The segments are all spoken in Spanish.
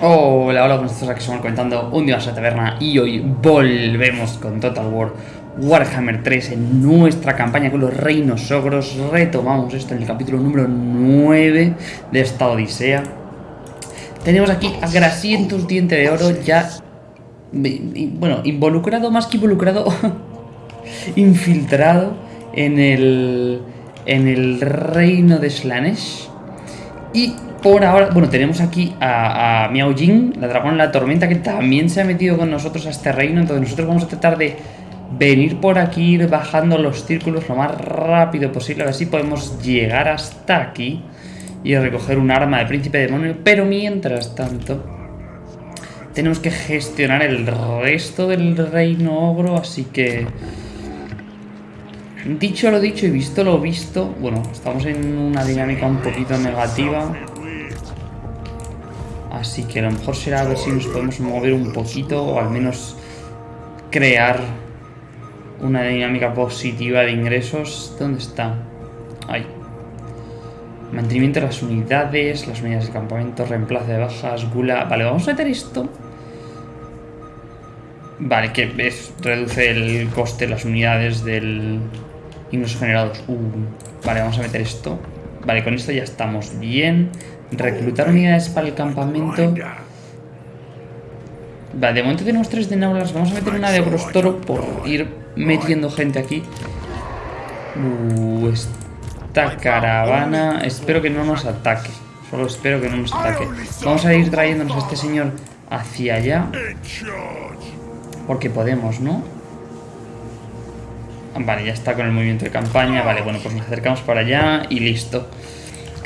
Hola, hola, buenas tardes, aquí estamos comentando un día más a la taberna y hoy volvemos con Total War Warhammer 3 en nuestra campaña con los reinos ogros. Retomamos esto en el capítulo número 9 de esta odisea. Tenemos aquí a Grasientus Diente de Oro ya, bueno, involucrado, más que involucrado, infiltrado en el, en el reino de Slanesh. Y por ahora, bueno, tenemos aquí a, Miao Jing, la dragón en la tormenta, que también se ha metido con nosotros a este reino. Entonces nosotros vamos a tratar de venir por aquí, ir bajando los círculos lo más rápido posible. A ver si podemos llegar hasta aquí y recoger un arma de príncipe demonio. Pero mientras tanto, tenemos que gestionar el resto del reino ogro, así que... Dicho lo dicho y visto lo visto, bueno, estamos en una dinámica un poquito negativa. Así que a lo mejor será a ver si nos podemos mover un poquito o al menos crear una dinámica positiva de ingresos. ¿Dónde está? Ahí. Mantenimiento de las unidades, las unidades de campamento, reemplazo de bajas, gula... Vale, vamos a meter esto. Vale, que es, reduce el coste de las unidades del ingresos generados. Uh, vale, vamos a meter esto. Vale, con esto ya estamos bien. Reclutar unidades para el campamento. Vale, de momento tenemos tres de Naulas. Vamos a meter una de Brostoro por ir metiendo gente aquí. Uh, esta caravana... Espero que no nos ataque. Solo espero que no nos ataque. Vamos a ir trayéndonos a este señor hacia allá. Porque podemos, ¿no? Vale, ya está con el movimiento de campaña. Vale, bueno, pues nos acercamos para allá y listo.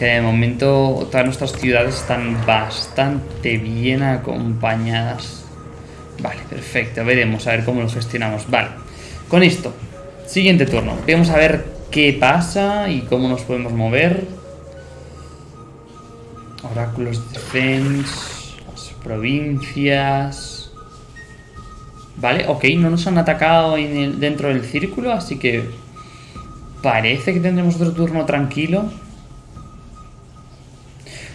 De momento todas nuestras ciudades están bastante bien acompañadas. Vale, perfecto. Veremos a ver cómo lo gestionamos. Vale, con esto, siguiente turno. Vamos a ver qué pasa y cómo nos podemos mover. Oráculos de defense, las provincias. Vale, ok, no nos han atacado dentro del círculo, así que parece que tendremos otro turno tranquilo.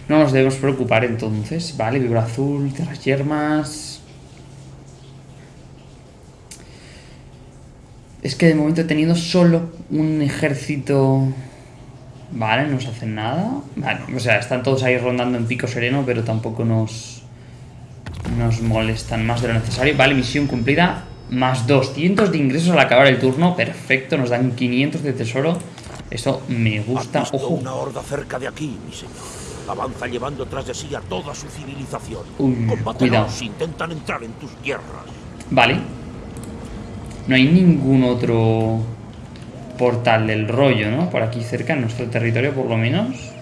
No nos debemos preocupar entonces. Vale, vibra azul, tierras yermas. Es que de momento he tenido solo un ejército... Vale, no nos hacen nada. Vale, o sea, están todos ahí rondando en pico sereno, pero tampoco nos... Nos molestan más de lo necesario. Vale, misión cumplida. Más 200 de ingresos al acabar el turno. Perfecto, nos dan 500 de tesoro. Esto me gusta. Ojo. una horda cerca de aquí, mi señor. Avanza llevando tras de sí a toda su civilización. Uy, cuidado. intentan entrar en tus tierras. Vale. No hay ningún otro portal del rollo, ¿no? Por aquí cerca, en nuestro territorio por lo menos.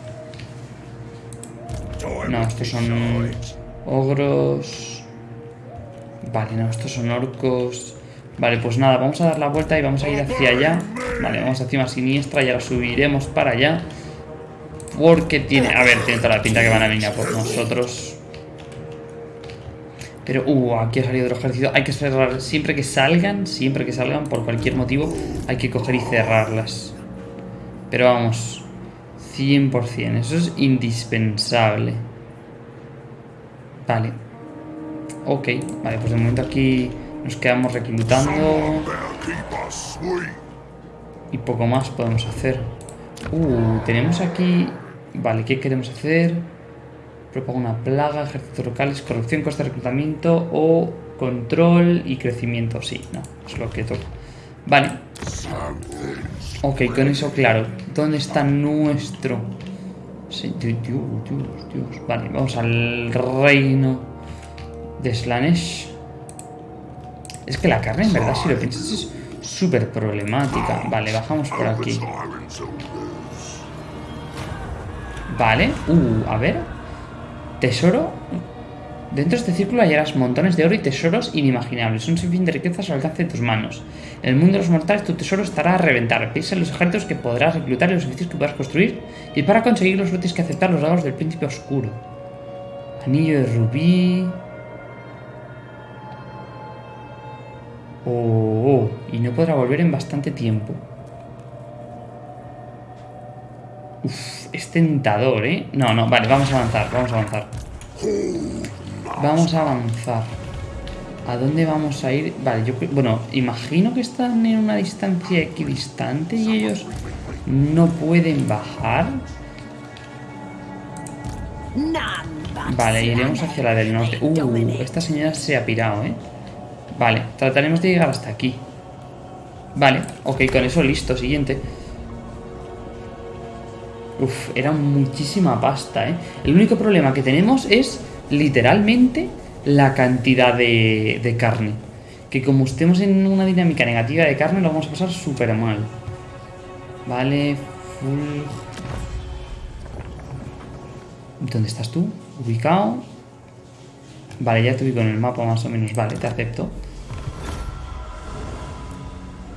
No, estos son ogros. Vale, no, estos son orcos. Vale, pues nada, vamos a dar la vuelta y vamos a ir hacia allá. Vale, vamos hacia una siniestra y ahora subiremos para allá. Porque tiene... A ver, tiene toda la pinta que van a venir a por nosotros. Pero, uh, aquí ha salido otro ejército. Hay que cerrar, siempre que salgan, siempre que salgan, por cualquier motivo, hay que coger y cerrarlas. Pero vamos, 100%, eso es indispensable. Vale. Ok, vale, pues de momento aquí nos quedamos reclutando. Y poco más podemos hacer. Uh, tenemos aquí... Vale, ¿qué queremos hacer? Propaga una plaga, ejércitos locales, corrupción, coste de reclutamiento o control y crecimiento. Sí, no, es lo que toca. Vale. Ok, con eso claro. ¿Dónde está nuestro...? Sí, Dios, Dios, Dios. Vale, vamos al reino de Slanesh. Es que la carne, en verdad, si lo piensas, es súper problemática. Vale, bajamos por aquí. Vale. Uh, a ver. Tesoro. Dentro de este círculo hallarás montones de oro y tesoros inimaginables. Un sinfín de riquezas al alcance de tus manos. En el mundo de los mortales tu tesoro estará a reventar. Piensa en los ejércitos que podrás reclutar y los edificios que podrás construir. Y para conseguirlos no tienes que aceptar los dados del príncipe oscuro. Anillo de rubí... Oh, oh, y no podrá volver en bastante tiempo. Es tentador, ¿eh? No, no, vale, vamos a avanzar, vamos a avanzar. Vamos a avanzar. ¿A dónde vamos a ir? Vale, yo creo... Bueno, imagino que están en una distancia equidistante y ellos no pueden bajar. Vale, iremos hacia la del norte. Uh, esta señora se ha pirado, ¿eh? Vale, trataremos de llegar hasta aquí. Vale, ok, con eso listo, siguiente. Uf, era muchísima pasta, ¿eh? El único problema que tenemos es, literalmente, la cantidad de, de carne. Que como estemos en una dinámica negativa de carne, lo vamos a pasar súper mal. Vale, full... ¿Dónde estás tú? Ubicado. Vale, ya te ubico en el mapa más o menos. Vale, te acepto.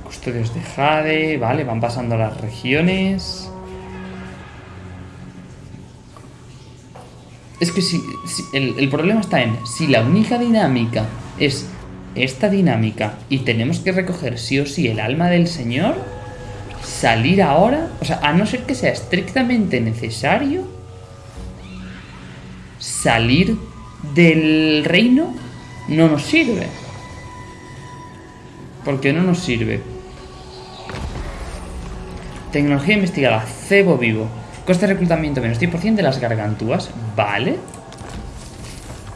Custodios de Jade. Vale, van pasando las regiones. Es que si, el, el, problema está en si la única dinámica es esta dinámica y tenemos que recoger sí o sí el alma del señor, salir ahora, o sea, a no ser que sea estrictamente necesario, salir del reino no nos sirve. ¿Por qué no nos sirve? Tecnología investigada, cebo vivo. Coste de reclutamiento menos 10% de las gargantúas. Vale.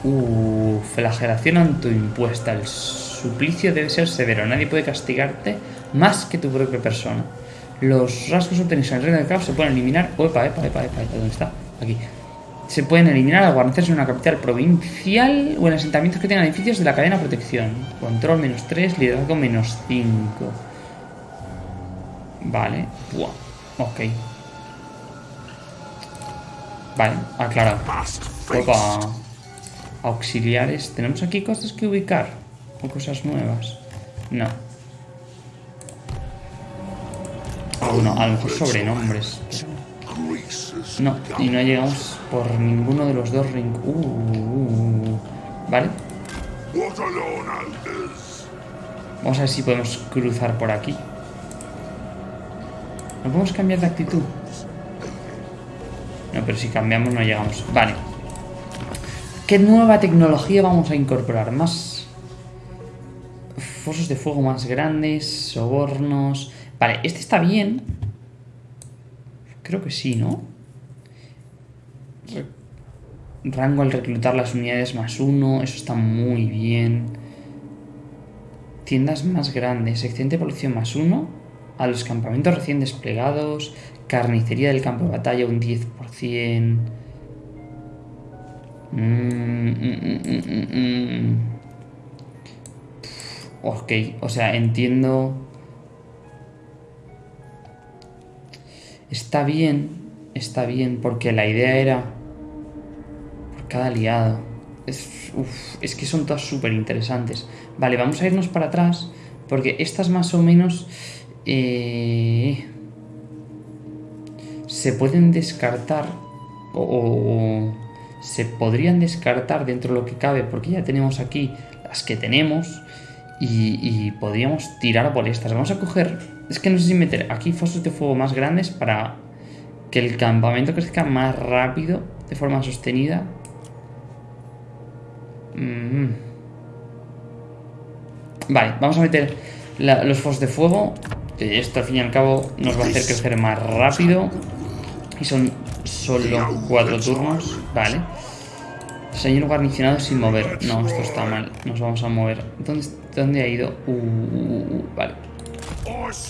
Uh, flagelación autoimpuesta. El suplicio debe ser severo. Nadie puede castigarte más que tu propia persona. Los rasgos obtenidos en el reino del caos se pueden eliminar. Opa, epa, epa, epa, ¿dónde está? Aquí. Se pueden eliminar al guarnecerse en una capital provincial o en asentamientos que tengan edificios de la cadena de protección. Control menos 3, liderazgo menos 5. Vale. Buah. Ok. Vale, aclarado. Opa. Auxiliares. ¿Tenemos aquí cosas que ubicar? ¿O cosas nuevas? No. Bueno, a lo mejor sobrenombres. No, y no llegamos por ninguno de los dos ring... Uh, uh, uh, vale. Vamos a ver si podemos cruzar por aquí. ¿No podemos cambiar de actitud? No, pero si cambiamos no llegamos. Vale. ¿Qué nueva tecnología vamos a incorporar? Más... Fosos de fuego más grandes, sobornos... Vale, este está bien. Creo que sí, ¿no? Rango al reclutar las unidades más uno. Eso está muy bien. Tiendas más grandes. Excedente de producción más uno. A los campamentos recién desplegados. Carnicería del campo de batalla un 10%. Mm, mm, mm, ok, o sea, entiendo Está bien, está bien, porque la idea era por cada aliado. Es, es que son todas súper interesantes. Vale, vamos a irnos para atrás, porque estas más o menos eh, se pueden descartar o, se podrían descartar dentro de lo que cabe, porque ya tenemos aquí las que tenemos y, podríamos tirar por estas. Vamos a coger... Es que no sé si meter aquí fosos de fuego más grandes para que el campamento crezca más rápido, de forma sostenida. Mm. Vale, vamos a meter los fosos de fuego. Que esto al fin y al cabo nos va a hacer crecer más rápido. Y son solo cuatro turnos. Vale. Señor guarnicionado sin mover. No, esto está mal. Nos vamos a mover. ¿Dónde, dónde ha ido? Uh, uh, uh, vale.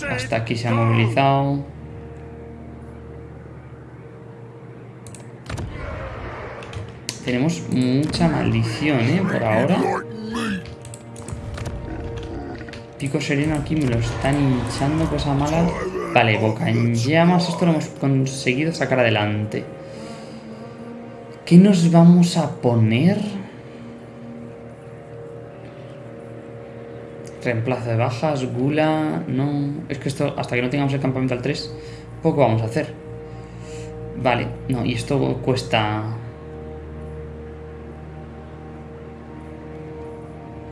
Hasta aquí se ha movilizado. Tenemos mucha maldición, ¿eh? Por ahora. Pico sereno aquí me lo están hinchando, cosa mala. Vale, boca en llamas. Esto lo hemos conseguido sacar adelante. ¿Qué nos vamos a poner? Reemplazo de bajas, gula... No... Es que esto, hasta que no tengamos el campamento al 3, poco vamos a hacer. Vale, no, y esto cuesta...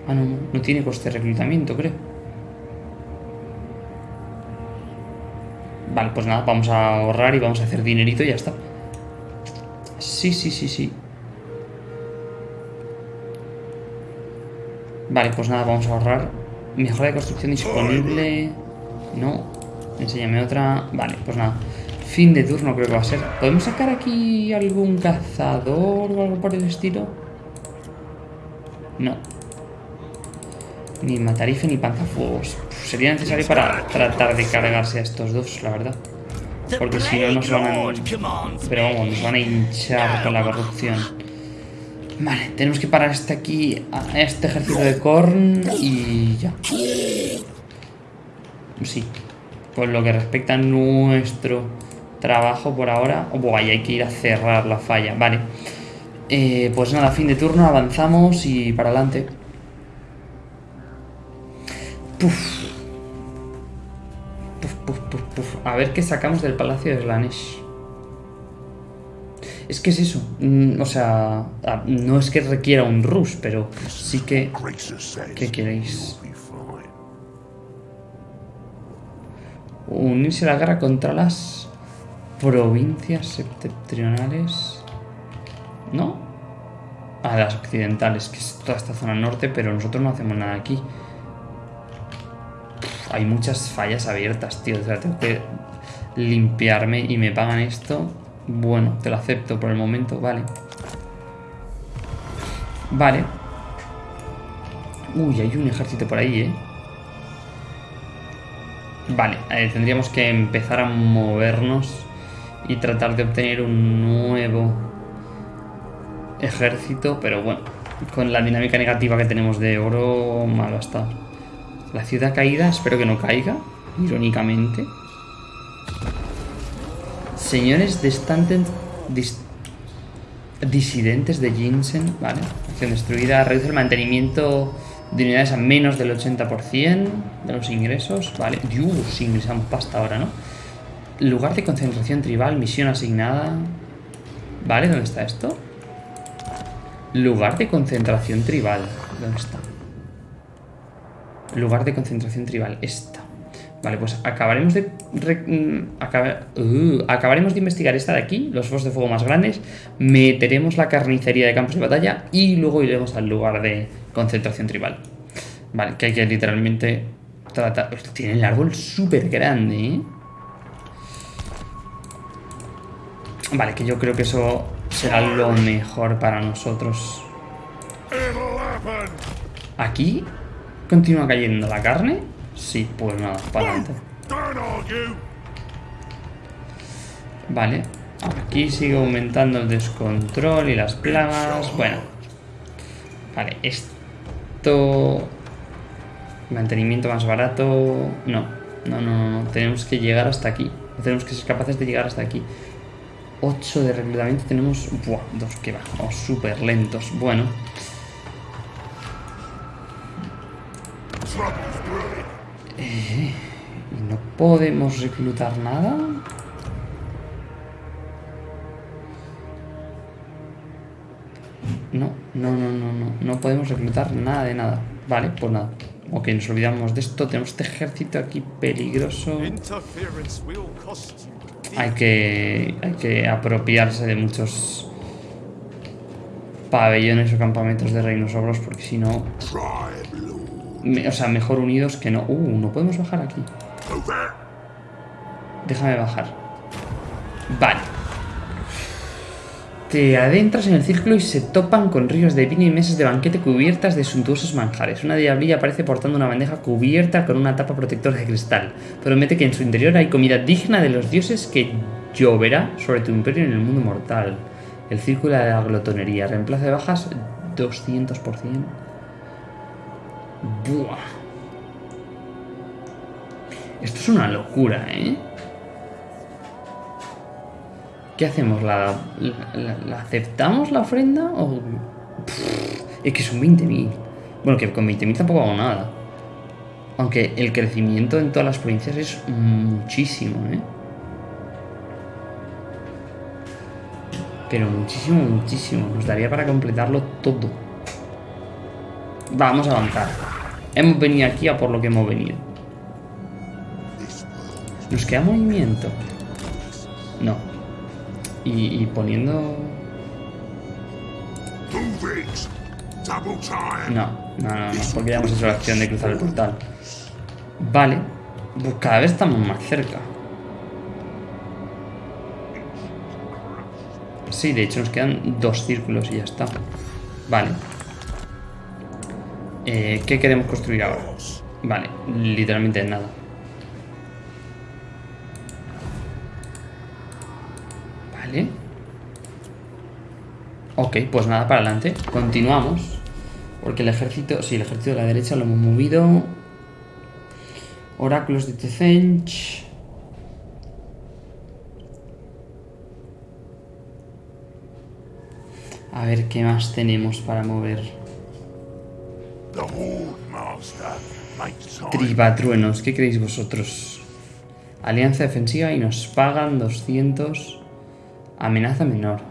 Ah, no, no tiene coste de reclutamiento, creo. Vale, pues nada, vamos a ahorrar y vamos a hacer dinerito y ya está. Sí, sí, sí, sí. Vale, pues nada, vamos a ahorrar. Mejora de construcción disponible. No. Enséñame otra. Vale, pues nada. Fin de turno creo que va a ser. ¿Podemos sacar aquí algún cazador o algo por el estilo? No. Ni matarife ni panzafuegos. Sería necesario para tratar de cargarse a estos dos, la verdad. Porque si no nos van a... Pero vamos, nos van a hinchar con la corrupción. Vale, tenemos que parar este aquí, a este ejército de Korn y ya. Sí. Por lo que respecta a nuestro trabajo por ahora... Oh, ahí hay que ir a cerrar la falla. Vale. Eh, pues nada, fin de turno, avanzamos y para adelante. A ver qué sacamos del Palacio de Slanesh. Es que es eso. Mm, o sea, no es que requiera un rush, pero sí que... ¿Qué queréis? Unirse a la guerra contra las provincias septentrionales. ¿No? A las occidentales, que es toda esta zona norte, pero nosotros no hacemos nada aquí. Hay muchas fallas abiertas, tío. O sea, tengo que limpiarme y me pagan esto. Bueno, te lo acepto por el momento, vale. Vale. Uy, hay un ejército por ahí, ¿eh? Vale, eh, tendríamos que empezar a movernos y tratar de obtener un nuevo ejército, pero bueno, con la dinámica negativa que tenemos de oro, malo está. La ciudad caída, espero que no caiga, irónicamente. Señores de dis, disidentes de Jinsen, vale. Acción destruida, reduce el mantenimiento de unidades a menos del 80% de los ingresos, vale. Dios, ingresamos pasta ahora, ¿no? Lugar de concentración tribal, misión asignada. Vale, ¿dónde está esto? Lugar de concentración tribal. ¿Dónde está? Lugar de concentración tribal. Esta. Vale, pues acabaremos de... Mm, uh, acabaremos de investigar esta de aquí, los focos de fuego más grandes, meteremos la carnicería de campos de batalla y luego iremos al lugar de concentración tribal. Vale, que hay que literalmente tratar... Tiene el árbol súper grande, ¿eh? Vale, que yo creo que eso será lo mejor para nosotros. Aquí continúa cayendo la carne. Sí, pues nada, para adelante. Vale. Aquí sigue aumentando el descontrol y las plagas. Bueno. Vale, esto... Mantenimiento más barato... No, no, no, no. Tenemos que llegar hasta aquí. Tenemos que ser capaces de llegar hasta aquí. 8 de reclutamiento tenemos... Buah, dos que vamos súper lentos. Bueno. Eh, ¿Y no podemos reclutar nada? No, no, no, no, no. No podemos reclutar nada de nada. Vale, pues nada. Ok, nos olvidamos de esto. Tenemos este ejército aquí peligroso. Hay que, hay que apropiarse de muchos pabellones o campamentos de reinos ogros porque si no o sea, mejor unidos que no. Uh, no podemos bajar aquí. Déjame bajar. Vale. Te adentras en el círculo y se topan con ríos de vino y mesas de banquete cubiertas de suntuosos manjares. Una diablilla aparece portando una bandeja cubierta con una tapa protectora de cristal. Promete que en su interior hay comida digna de los dioses que lloverá sobre tu imperio en el mundo mortal. El círculo de la glotonería. Reemplazo de bajas 200%. Buah. Esto es una locura, ¿eh? ¿Qué hacemos? ¿La, aceptamos la ofrenda? ¿O... es que son 20.000. Bueno, que con 20.000 tampoco hago nada. Aunque el crecimiento en todas las provincias es muchísimo, ¿eh? Pero muchísimo, muchísimo. Nos daría para completarlo todo. Vamos a avanzar. Hemos venido aquí a por lo que hemos venido. ¿Nos queda movimiento? No. Y, poniendo... No, no, no, no, porque ya hemos hecho la acción de cruzar el portal. Vale. Pues cada vez estamos más cerca. Sí, de hecho nos quedan dos círculos y ya está. Vale. Eh, ¿Qué queremos construir ahora? Vale, literalmente nada. Vale. Ok, pues nada, para adelante. Continuamos. Porque el ejército... Sí, el ejército de la derecha lo hemos movido. Oráculos de Tezench. A ver qué más tenemos para mover. Tribatruenos, ¿qué creéis vosotros? Alianza defensiva y nos pagan 200. Amenaza menor.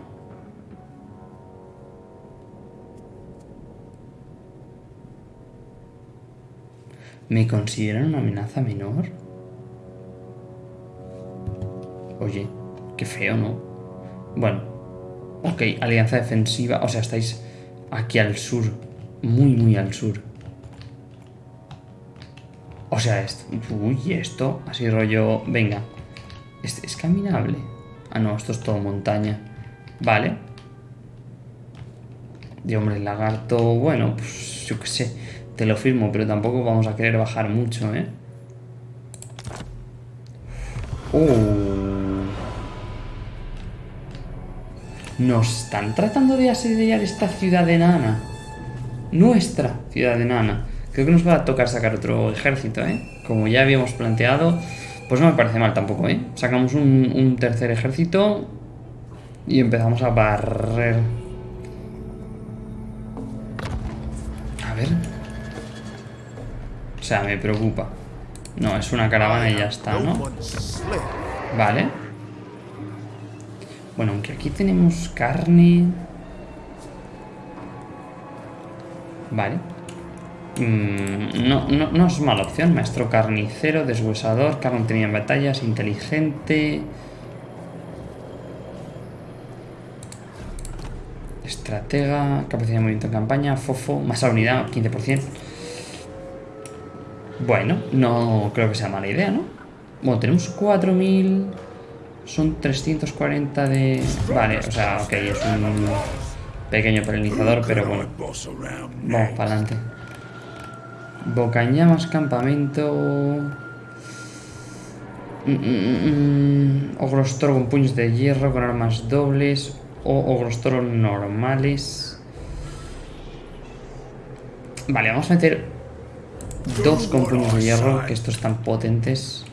¿Me consideran una amenaza menor? Oye, qué feo, ¿no? Bueno, ok, alianza defensiva. O sea, estáis aquí al sur. Muy, muy al sur. O sea, esto, uy, esto, así rollo, venga, ¿Es, ¿es caminable? Ah, no, esto es todo montaña. Vale. De hombre lagarto, bueno, pues yo qué sé, te lo firmo, pero tampoco vamos a querer bajar mucho, ¿eh? Uh. Nos están tratando de asediar esta ciudad enana. Nuestra ciudad enana. Creo que nos va a tocar sacar otro ejército, ¿eh? Como ya habíamos planteado, pues no me parece mal tampoco, ¿eh? Sacamos un, un tercer ejército y empezamos a barrer. A ver. O sea, me preocupa. No, es una caravana y ya está, ¿no? Vale. Bueno, aunque aquí tenemos carne... Vale. Mm, no, no, no, es mala opción. Maestro carnicero, deshuesador, carne tenía en batallas, inteligente. Estratega, capacidad de movimiento en campaña, fofo, masa unidad, 15%. Bueno, no creo que sea mala idea, ¿no? Bueno, tenemos 4000. Son 340 de... Vale, o sea, ok, es un pequeño polinizador, pero bueno. Vamos para adelante. Bocañamas, campamento... Mm, mm, mm, Ogrostoro con puños de hierro, con armas dobles. O Ogrostoro normales. Vale, vamos a meter dos con puños de hierro, que estos están potentes.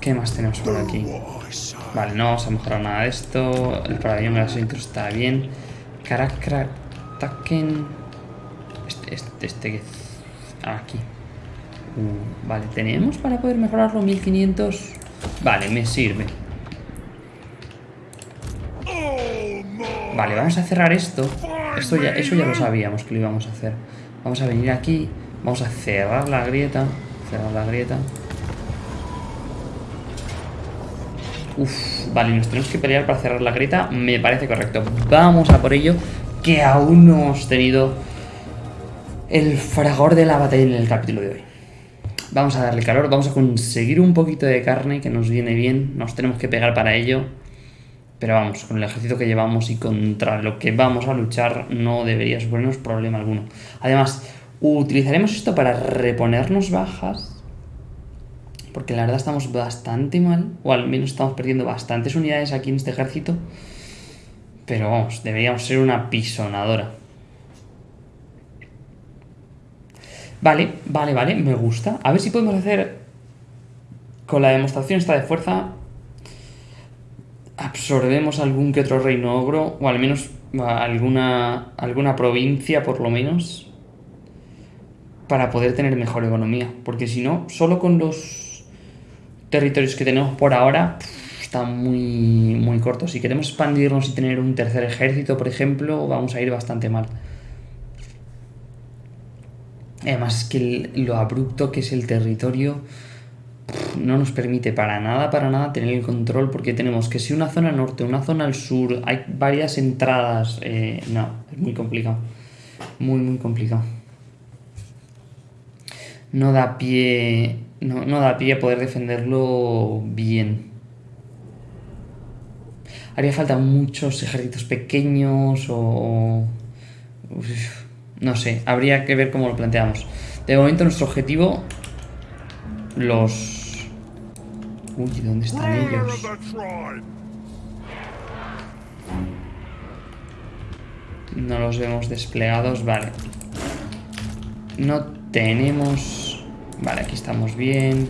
¿Qué más tenemos por aquí? Vale, no vamos a mejorar nada de esto. El pabellón grasito está bien. Karakra Taken este, este aquí. Uh, vale, tenemos para poder mejorarlo 1500. Vale, me sirve. Vale, vamos a cerrar esto. Esto ya, eso ya lo sabíamos que lo íbamos a hacer. Vamos a venir aquí. Vamos a cerrar la grieta. Cerrar la grieta. Uf, vale, nos tenemos que pelear para cerrar la grieta. Me parece correcto. Vamos a por ello. Que aún no hemos tenido el fragor de la batalla en el capítulo de hoy. Vamos a darle calor, vamos a conseguir un poquito de carne que nos viene bien, nos tenemos que pegar para ello. Pero vamos, con el ejército que llevamos y contra lo que vamos a luchar no debería suponernos problema alguno. Además, utilizaremos esto para reponernos bajas. Porque la verdad estamos bastante mal, o al menos estamos perdiendo bastantes unidades aquí en este ejército. Pero vamos, deberíamos ser una pisonadora. Vale, vale, vale, me gusta. A ver si podemos hacer con la demostración esta de fuerza absorbemos algún que otro reino ogro, o al menos alguna, alguna provincia por lo menos, para poder tener mejor economía. Porque si no, solo con los territorios que tenemos por ahora, está muy, muy corto. Si queremos expandirnos y tener un tercer ejército, por ejemplo, vamos a ir bastante mal. Además que lo abrupto que es el territorio... no nos permite para nada, para nada tener el control porque tenemos que si una zona norte, una zona al sur, hay varias entradas, eh, no, es muy complicado, muy muy complicado. No da pie, no, no da pie a poder defenderlo bien. Haría falta muchos ejércitos pequeños o... uf, no sé, habría que ver cómo lo planteamos. De momento nuestro objetivo... Los... Uy, ¿dónde están ellos? No los vemos desplegados, vale. No tenemos... Vale, aquí estamos bien.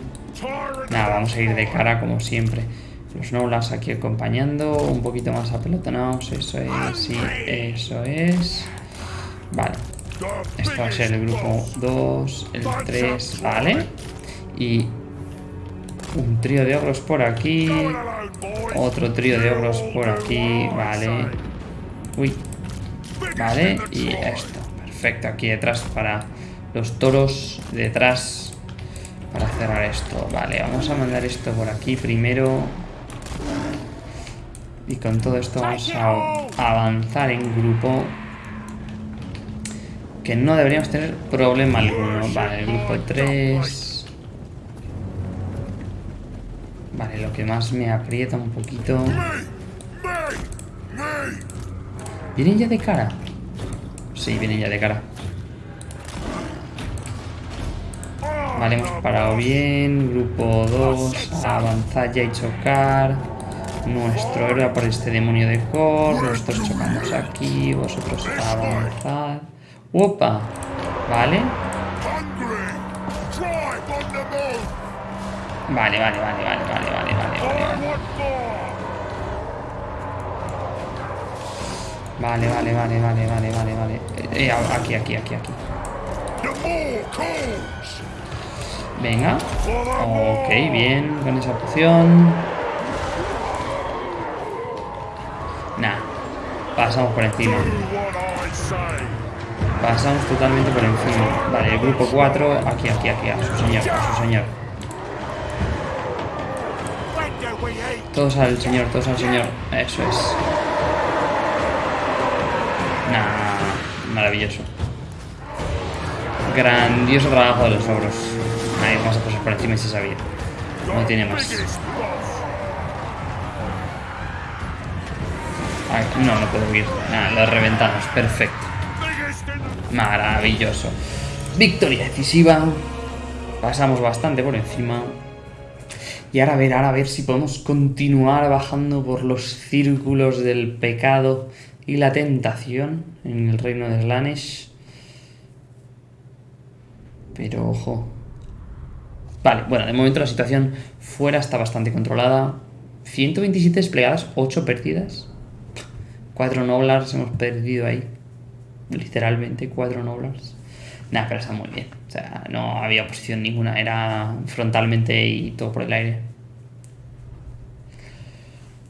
Nada, vamos a ir de cara como siempre. Los Nolas aquí acompañando, un poquito más apelotonados, eso es, sí, eso es. Vale. Esto va a ser el grupo 2, el 3, vale. Y un trío de ogros por aquí. Otro trío de ogros por aquí, vale. Uy. Vale, y esto. Perfecto, aquí detrás para los toros. Detrás esto. Vale, vamos a mandar esto por aquí primero. Y con todo esto vamos a avanzar en grupo. Que no deberíamos tener problema alguno. Vale, el grupo 3. Vale, lo que más me aprieta un poquito. ¿Vienen ya de cara? Sí, vienen ya de cara. Vale, hemos parado bien. Grupo 2. Avanzar ya y chocar. Nuestro héroe por este demonio de Kor. Nosotros chocamos aquí. Vosotros avanzad. ¡Opa! Vale. Vale, vale, vale, vale, vale, vale, vale, vale. Vale, vale, vale, vale, vale, vale, vale. Eh, aquí, aquí, aquí, aquí. Venga. Ok, bien, con esa poción. Nah. Pasamos por encima. Pasamos totalmente por encima. Vale, el grupo 4, aquí, aquí, aquí, a su señor, a su señor. Todos al señor, todos al señor. Eso es. Nah, maravilloso. Grandioso trabajo de los ogros. Ahí vamos a pasar por encima y se sabía. No tiene más. Ay, no, no puedo ir. Ah, lo reventamos. Perfecto. Maravilloso. Victoria decisiva. Pasamos bastante por encima. Y ahora a ver, ahora a ver si podemos continuar bajando por los círculos del pecado y la tentación en el reino de Slanesh. Pero ojo. Vale, bueno, de momento la situación fuera está bastante controlada. 127 desplegadas, 8 perdidas. 4 Noblars hemos perdido ahí. Literalmente 4 Noblars. Nada, pero está muy bien. O sea, no había oposición ninguna. Era frontalmente y todo por el aire.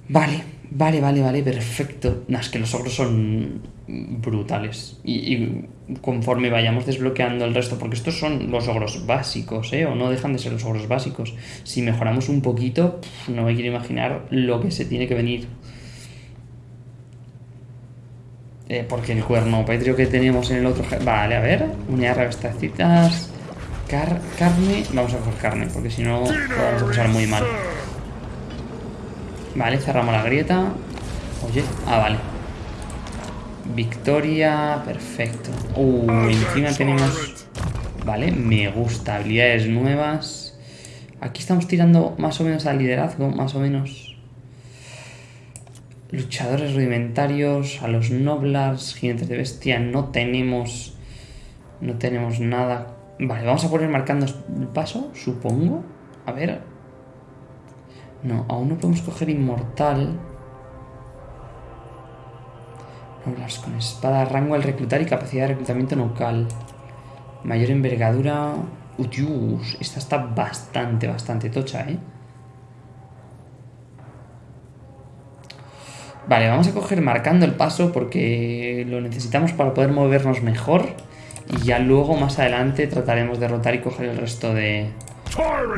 Vale, vale, vale, vale, perfecto. Nah, es que los ogros son brutales. Y, y, conforme vayamos desbloqueando el resto, porque estos son los ogros básicos, ¿eh? O no dejan de ser los ogros básicos. Si mejoramos un poquito, no me quiero imaginar lo que se tiene que venir. Eh, porque el cuerno petrio que teníamos en el otro... Vale, a ver. Unidades revestacitas. Car carne. Vamos a coger carne, porque si no, lo vamos a pasar muy mal. Vale, cerramos la grieta. Oye, ah, vale. Victoria, perfecto. Uh, encima tenemos... Vale, me gusta. Habilidades nuevas. Aquí estamos tirando más o menos al liderazgo, más o menos. Luchadores rudimentarios, a los noblars, jinetes de bestia, no tenemos... No tenemos nada. Vale, vamos a poner marcando el paso, supongo. A ver. No, aún no podemos coger inmortal. Noblars con espada, rango al reclutar y capacidad de reclutamiento local. Mayor envergadura... Utius, esta está bastante, bastante tocha, ¿eh? Vale, vamos a coger marcando el paso porque lo necesitamos para poder movernos mejor. Y ya luego, más adelante, trataremos de rotar y coger el resto de,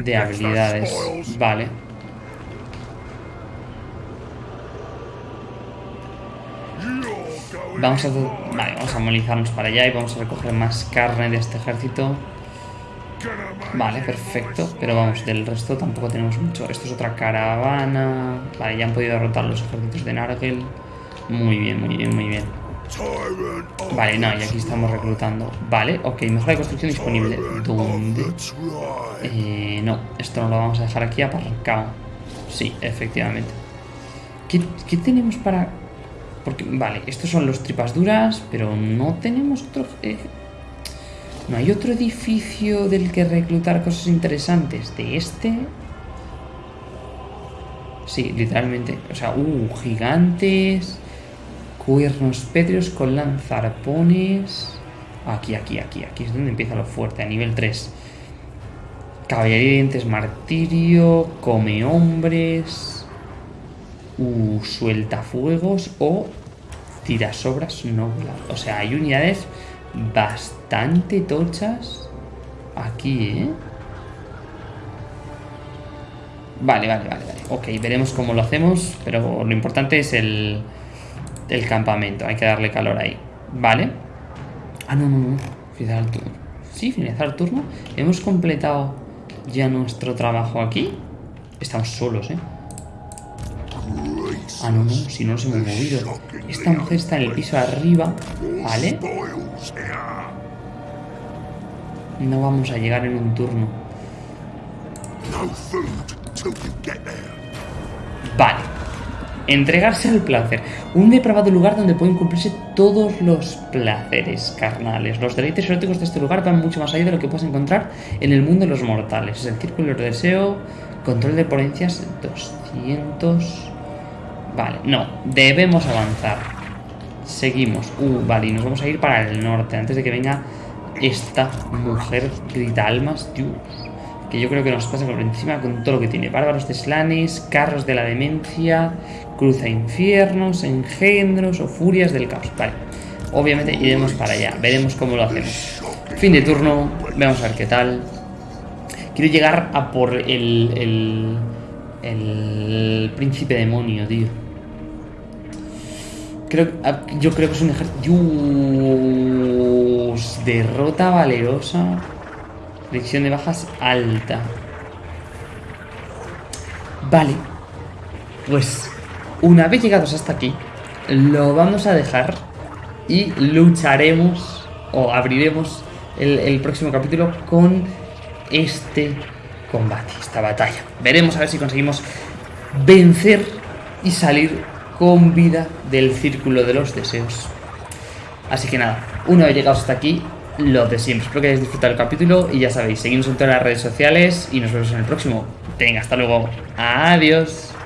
de habilidades. Vale. Vamos a, vale, vamos a movilizarnos para allá y vamos a recoger más carne de este ejército. Vale, perfecto. Pero vamos, del resto tampoco tenemos mucho. Esto es otra caravana. Vale, ya han podido derrotar los ejércitos de Nargel. Muy bien, muy bien, muy bien. Vale, no, y aquí estamos reclutando. Vale, ok, mejora de construcción disponible. ¿Dónde? Eh, no, esto no lo vamos a dejar aquí aparcado. Sí, efectivamente. ¿Qué, qué tenemos para...? Porque, vale, estos son los tripas duras, pero no tenemos otro... Eh, no hay otro edificio del que reclutar cosas interesantes. De este... Sí, literalmente. O sea, uh, gigantes... Cuernos pétreos con lanzarpones. Aquí, aquí, aquí. Aquí es donde empieza lo fuerte, a nivel 3. Caballería de dientes martirio. Come hombres. Uh, suelta fuegos. O tira sobras no O sea, hay unidades bastante tochas aquí, ¿eh? Vale, vale, vale, vale. Ok, veremos cómo lo hacemos, pero lo importante es el, el campamento. Hay que darle calor ahí. Vale. Ah, no, no, no. Finalizar turno. Sí, finalizar el turno. Hemos completado ya nuestro trabajo aquí. Estamos solos, ¿eh? Ah, no, no. Si no nos hemos movido. Esta mujer está en el piso arriba. Vale. No vamos a llegar en un turno. Vale. Entregarse al placer. Un depravado lugar donde pueden cumplirse todos los placeres carnales. Los deleites eróticos de este lugar van mucho más allá de lo que puedes encontrar en el mundo de los mortales. Es el círculo de deseo, control de potencias 200... Vale, no, debemos avanzar. Seguimos. Uh, vale, y nos vamos a ir para el norte antes de que venga esta mujer grita almas. Dios que yo creo que nos pasa por encima con todo lo que tiene. Bárbaros de Slanes, carros de la demencia, cruza infiernos, engendros o furias del caos. Vale, obviamente iremos para allá, veremos cómo lo hacemos. Fin de turno, vamos a ver qué tal. Quiero llegar a por el, el, el príncipe demonio, tío. Creo, ah, yo creo que es un ejército... Derrota valerosa. Lección de bajas alta. Vale. Pues una vez llegados hasta aquí, lo vamos a dejar y lucharemos o abriremos el, próximo capítulo con este combate, esta batalla. Veremos a ver si conseguimos vencer y salir con vida del círculo de los deseos. Así que nada, una vez llegados hasta aquí, lo de siempre. Espero que hayáis disfrutado el capítulo y ya sabéis, seguimos en todas las redes sociales y nos vemos en el próximo. Venga, hasta luego. Adiós.